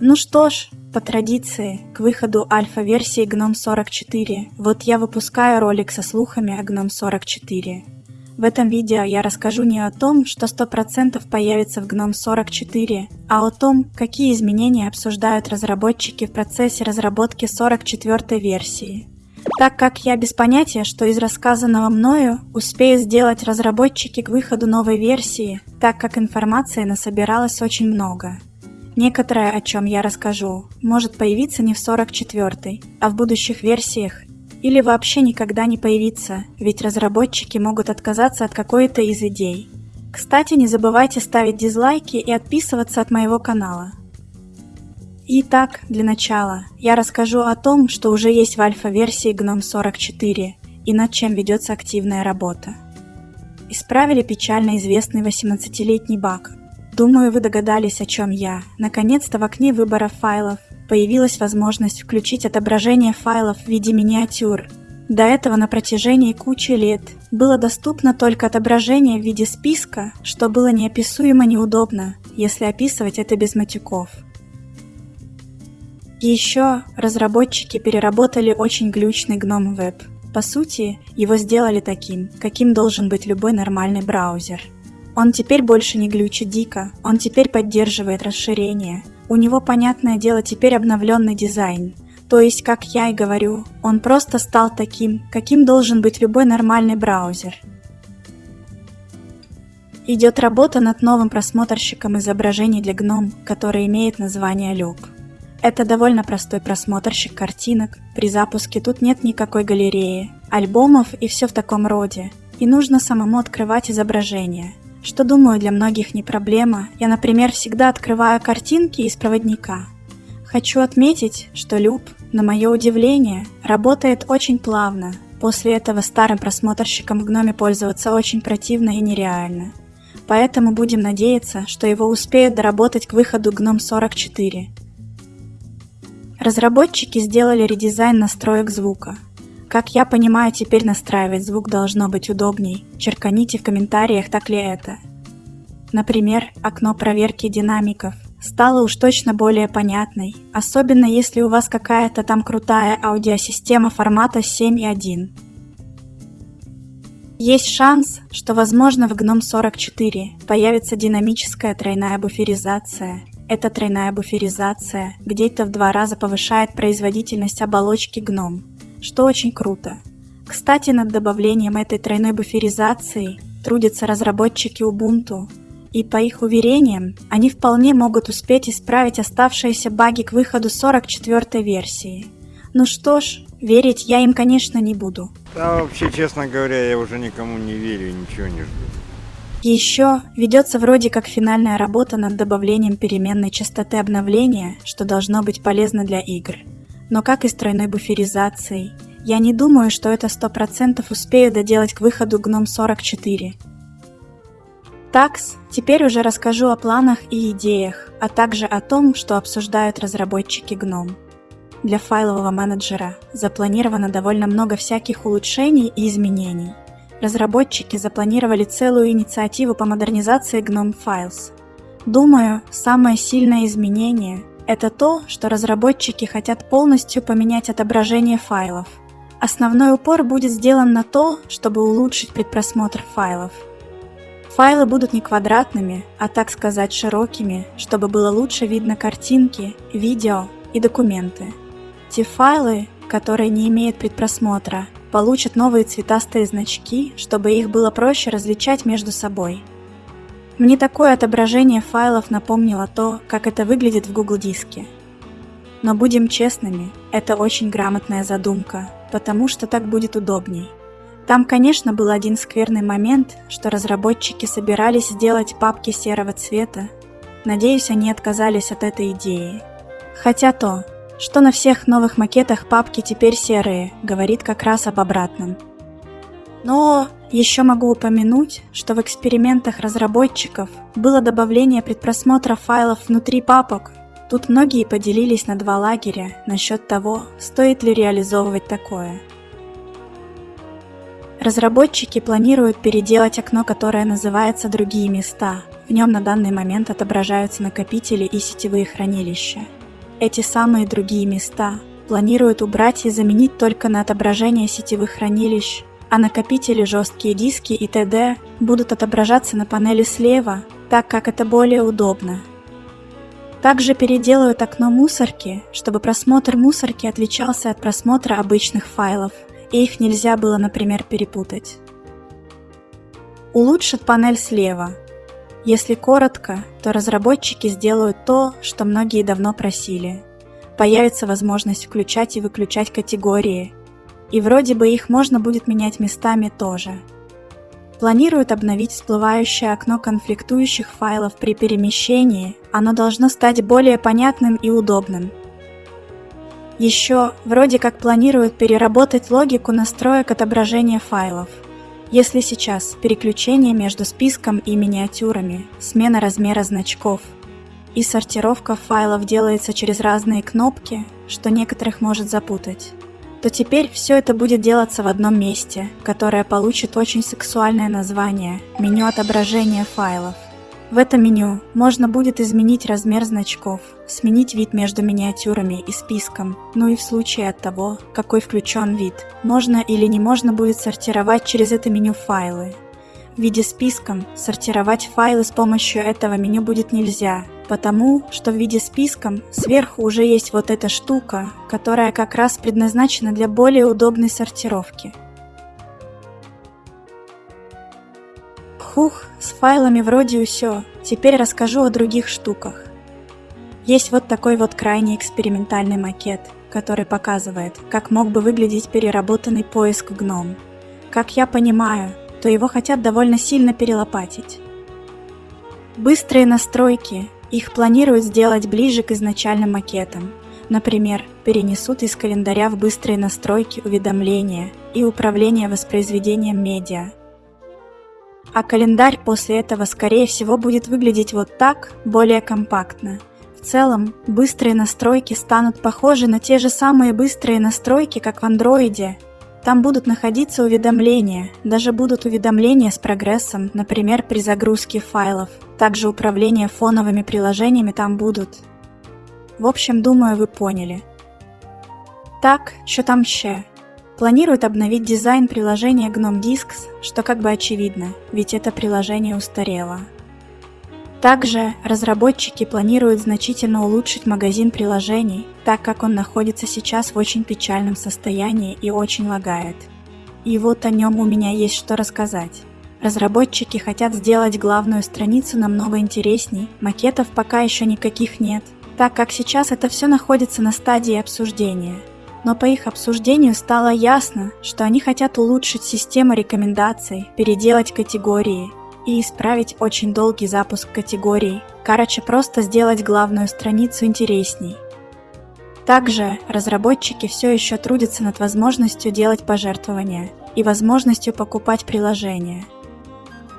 Ну что ж, по традиции, к выходу альфа-версии GNOME 44, вот я выпускаю ролик со слухами о GNOME 44. В этом видео я расскажу не о том, что 100% появится в GNOME 44, а о том, какие изменения обсуждают разработчики в процессе разработки 44 версии. Так как я без понятия, что из рассказанного мною успею сделать разработчики к выходу новой версии, так как информации насобиралось очень много. Некоторое, о чем я расскажу, может появиться не в 44-й, а в будущих версиях или вообще никогда не появиться, ведь разработчики могут отказаться от какой-то из идей. Кстати, не забывайте ставить дизлайки и отписываться от моего канала. Итак, для начала, я расскажу о том, что уже есть в альфа-версии GNOME 44 и над чем ведется активная работа. Исправили печально известный 18-летний баг. Думаю, вы догадались, о чем я. Наконец-то в окне выбора файлов появилась возможность включить отображение файлов в виде миниатюр. До этого на протяжении кучи лет было доступно только отображение в виде списка, что было неописуемо неудобно, если описывать это без матюков. Еще разработчики переработали очень глючный GNOME Web. По сути, его сделали таким, каким должен быть любой нормальный браузер. Он теперь больше не глючит дико, он теперь поддерживает расширение, у него, понятное дело, теперь обновленный дизайн. То есть, как я и говорю, он просто стал таким, каким должен быть любой нормальный браузер. Идет работа над новым просмотрщиком изображений для GNOME, который имеет название Loop. Это довольно простой просмотрщик картинок, при запуске тут нет никакой галереи, альбомов и все в таком роде, и нужно самому открывать изображение – что, думаю, для многих не проблема. Я, например, всегда открываю картинки из проводника. Хочу отметить, что Люб, на мое удивление, работает очень плавно. После этого старым просмотрщиком в гноме пользоваться очень противно и нереально. Поэтому будем надеяться, что его успеют доработать к выходу GNOME 44. Разработчики сделали редизайн настроек звука. Как я понимаю, теперь настраивать звук должно быть удобней. Черканите в комментариях, так ли это. Например, окно проверки динамиков стало уж точно более понятной, особенно если у вас какая-то там крутая аудиосистема формата 7.1. Есть шанс, что возможно в GNOME 44 появится динамическая тройная буферизация. Эта тройная буферизация где-то в два раза повышает производительность оболочки GNOME что очень круто. Кстати, над добавлением этой тройной буферизации трудятся разработчики Ubuntu, и по их уверениям, они вполне могут успеть исправить оставшиеся баги к выходу 44 версии. Ну что ж, верить я им, конечно, не буду. Да, вообще, честно говоря, я уже никому не верю и ничего не жду. Еще ведется вроде как финальная работа над добавлением переменной частоты обновления, что должно быть полезно для игр но как и с тройной буферизацией. Я не думаю, что это 100% успею доделать к выходу GNOME 44. Такс, теперь уже расскажу о планах и идеях, а также о том, что обсуждают разработчики GNOME. Для файлового менеджера запланировано довольно много всяких улучшений и изменений. Разработчики запланировали целую инициативу по модернизации GNOME Files. Думаю, самое сильное изменение это то, что разработчики хотят полностью поменять отображение файлов. Основной упор будет сделан на то, чтобы улучшить предпросмотр файлов. Файлы будут не квадратными, а так сказать широкими, чтобы было лучше видно картинки, видео и документы. Те файлы, которые не имеют предпросмотра, получат новые цветастые значки, чтобы их было проще различать между собой. Мне такое отображение файлов напомнило то, как это выглядит в Google Диске. Но будем честными, это очень грамотная задумка, потому что так будет удобней. Там, конечно, был один скверный момент, что разработчики собирались сделать папки серого цвета. Надеюсь, они отказались от этой идеи. Хотя то, что на всех новых макетах папки теперь серые, говорит как раз об обратном. Но еще могу упомянуть, что в экспериментах разработчиков было добавление предпросмотра файлов внутри папок. Тут многие поделились на два лагеря насчет того, стоит ли реализовывать такое. Разработчики планируют переделать окно, которое называется «Другие места». В нем на данный момент отображаются накопители и сетевые хранилища. эти самые другие места планируют убрать и заменить только на отображение сетевых хранилищ, а накопители, жесткие диски и т.д. будут отображаться на панели слева, так как это более удобно. Также переделают окно мусорки, чтобы просмотр мусорки отличался от просмотра обычных файлов, и их нельзя было, например, перепутать. Улучшат панель слева. Если коротко, то разработчики сделают то, что многие давно просили. Появится возможность включать и выключать категории, и вроде бы их можно будет менять местами тоже. Планируют обновить всплывающее окно конфликтующих файлов при перемещении, оно должно стать более понятным и удобным. Еще вроде как планируют переработать логику настроек отображения файлов. Если сейчас переключение между списком и миниатюрами, смена размера значков и сортировка файлов делается через разные кнопки, что некоторых может запутать то теперь все это будет делаться в одном месте, которое получит очень сексуальное название – меню отображения файлов. В этом меню можно будет изменить размер значков, сменить вид между миниатюрами и списком, ну и в случае от того, какой включен вид, можно или не можно будет сортировать через это меню файлы. В виде списком сортировать файлы с помощью этого меню будет нельзя, потому что в виде списком сверху уже есть вот эта штука, которая как раз предназначена для более удобной сортировки. Хух, с файлами вроде все. Теперь расскажу о других штуках. Есть вот такой вот крайне экспериментальный макет, который показывает, как мог бы выглядеть переработанный поиск GNOME. Как я понимаю, то его хотят довольно сильно перелопатить. Быстрые настройки их планируют сделать ближе к изначальным макетам. Например, перенесут из календаря в быстрые настройки уведомления и управление воспроизведением медиа. А календарь после этого скорее всего будет выглядеть вот так, более компактно. В целом, быстрые настройки станут похожи на те же самые быстрые настройки, как в андроиде, там будут находиться уведомления, даже будут уведомления с прогрессом, например, при загрузке файлов. Также управление фоновыми приложениями там будут. В общем, думаю, вы поняли. Так, что там ще? Планируют обновить дизайн приложения GNOME Disks, что как бы очевидно, ведь это приложение устарело. Также разработчики планируют значительно улучшить магазин приложений, так как он находится сейчас в очень печальном состоянии и очень лагает. И вот о нем у меня есть что рассказать. Разработчики хотят сделать главную страницу намного интересней, макетов пока еще никаких нет, так как сейчас это все находится на стадии обсуждения. Но по их обсуждению стало ясно, что они хотят улучшить систему рекомендаций, переделать категории и исправить очень долгий запуск категорий. Короче, просто сделать главную страницу интересней. Также разработчики все еще трудятся над возможностью делать пожертвования и возможностью покупать приложения.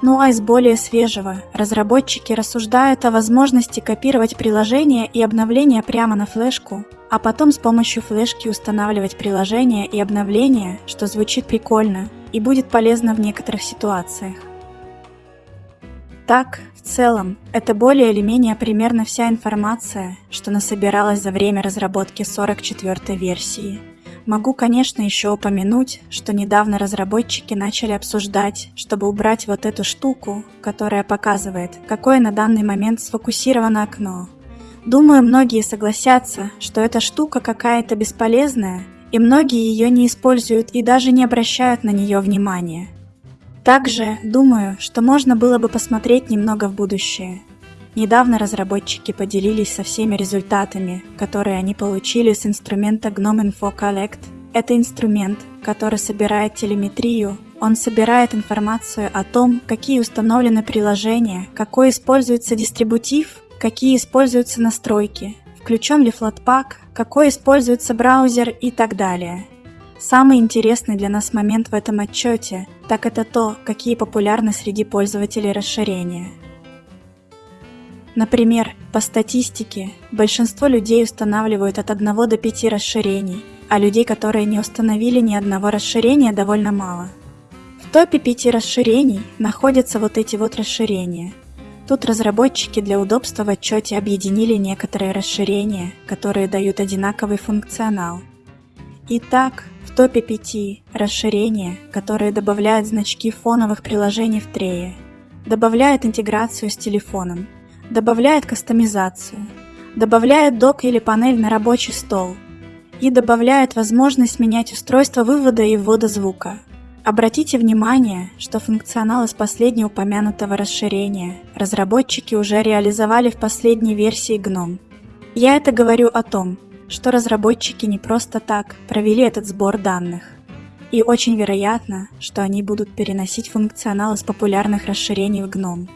Ну а из более свежего, разработчики рассуждают о возможности копировать приложения и обновления прямо на флешку, а потом с помощью флешки устанавливать приложения и обновления, что звучит прикольно и будет полезно в некоторых ситуациях. Так, в целом, это более или менее примерно вся информация, что насобиралась за время разработки 44-й версии. Могу, конечно, еще упомянуть, что недавно разработчики начали обсуждать, чтобы убрать вот эту штуку, которая показывает, какое на данный момент сфокусировано окно. Думаю, многие согласятся, что эта штука какая-то бесполезная, и многие ее не используют и даже не обращают на нее внимания. Также думаю, что можно было бы посмотреть немного в будущее. Недавно разработчики поделились со всеми результатами, которые они получили с инструмента GNOME Info Collect. Это инструмент, который собирает телеметрию, он собирает информацию о том, какие установлены приложения, какой используется дистрибутив, какие используются настройки, включен ли Flatpak, какой используется браузер и так далее. Самый интересный для нас момент в этом отчете, так это то, какие популярны среди пользователей расширения. Например, по статистике, большинство людей устанавливают от 1 до 5 расширений, а людей, которые не установили ни одного расширения, довольно мало. В топе 5 расширений находятся вот эти вот расширения. Тут разработчики для удобства в отчете объединили некоторые расширения, которые дают одинаковый функционал. Итак, в топе 5 расширения, которые добавляют значки фоновых приложений в трее, добавляют интеграцию с телефоном, добавляют кастомизацию, добавляют док или панель на рабочий стол и добавляют возможность менять устройство вывода и ввода звука. Обратите внимание, что функционал из последнего упомянутого расширения разработчики уже реализовали в последней версии GNOME. Я это говорю о том, что разработчики не просто так провели этот сбор данных. И очень вероятно, что они будут переносить функционал из популярных расширений в GNOME.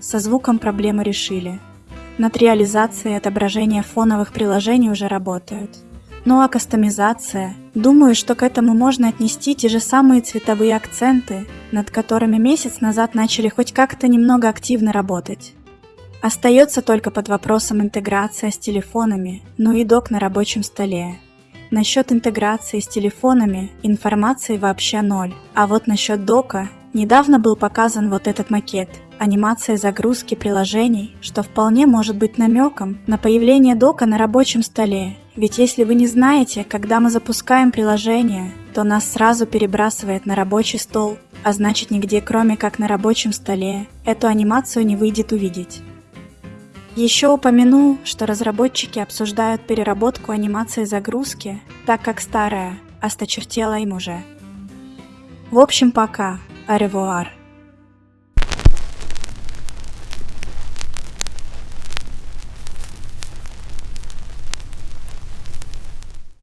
Со звуком проблемы решили. Над реализацией отображения фоновых приложений уже работают. Ну а кастомизация? Думаю, что к этому можно отнести те же самые цветовые акценты, над которыми месяц назад начали хоть как-то немного активно работать. Остается только под вопросом интеграция с телефонами, ну и док на рабочем столе. Насчет интеграции с телефонами информации вообще ноль, а вот насчет дока недавно был показан вот этот макет – анимация загрузки приложений, что вполне может быть намеком на появление дока на рабочем столе. Ведь если вы не знаете, когда мы запускаем приложение, то нас сразу перебрасывает на рабочий стол, а значит нигде кроме как на рабочем столе эту анимацию не выйдет увидеть. Еще упомяну, что разработчики обсуждают переработку анимации загрузки, так как старая осточертела им уже. В общем, пока. Аревуар.